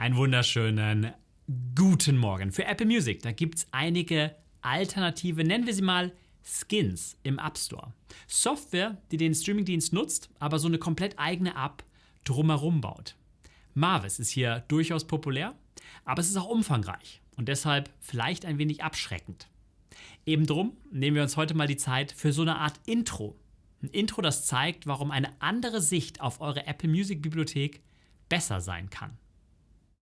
Einen wunderschönen guten Morgen. Für Apple Music, da gibt es einige alternative, nennen wir sie mal Skins im App Store. Software, die den Streamingdienst nutzt, aber so eine komplett eigene App drumherum baut. Marvis ist hier durchaus populär, aber es ist auch umfangreich und deshalb vielleicht ein wenig abschreckend. Eben drum nehmen wir uns heute mal die Zeit für so eine Art Intro. Ein Intro, das zeigt, warum eine andere Sicht auf eure Apple Music Bibliothek besser sein kann.